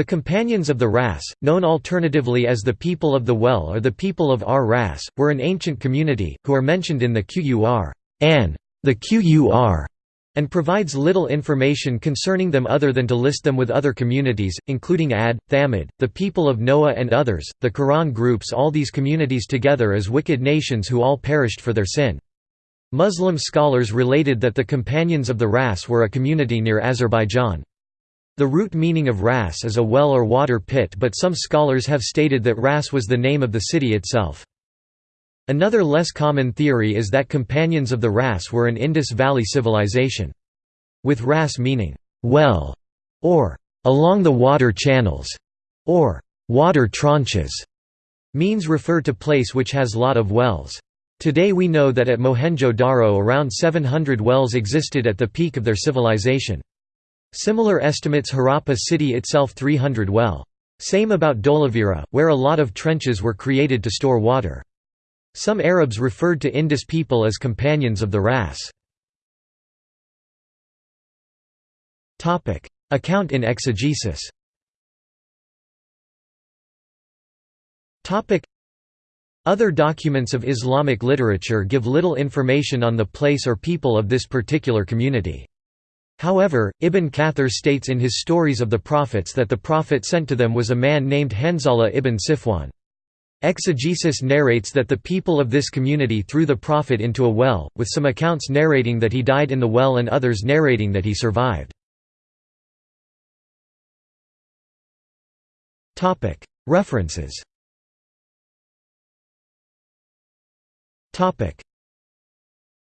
The companions of the Ras, known alternatively as the people of the well or the people of Ar-Ras, were an ancient community, who are mentioned in the Qur an, the Qur, and provides little information concerning them other than to list them with other communities, including Ad, Thamud, the people of Noah and others. The Quran groups all these communities together as wicked nations who all perished for their sin. Muslim scholars related that the companions of the Ras were a community near Azerbaijan. The root meaning of Ras is a well or water pit but some scholars have stated that Ras was the name of the city itself. Another less common theory is that companions of the Ras were an Indus Valley civilization. With Ras meaning, well, or along the water channels, or water tranches, means refer to place which has lot of wells. Today we know that at Mohenjo-Daro around 700 wells existed at the peak of their civilization. Similar estimates Harappa city itself 300 well. Same about Dholavira, where a lot of trenches were created to store water. Some Arabs referred to Indus people as companions of the Ras. Account in exegesis Other documents of Islamic literature give little information on the place or people of this particular community. However, Ibn Kathir states in his Stories of the Prophets that the Prophet sent to them was a man named Hanzala ibn Sifwan. Exegesis narrates that the people of this community threw the Prophet into a well, with some accounts narrating that he died in the well and others narrating that he survived. References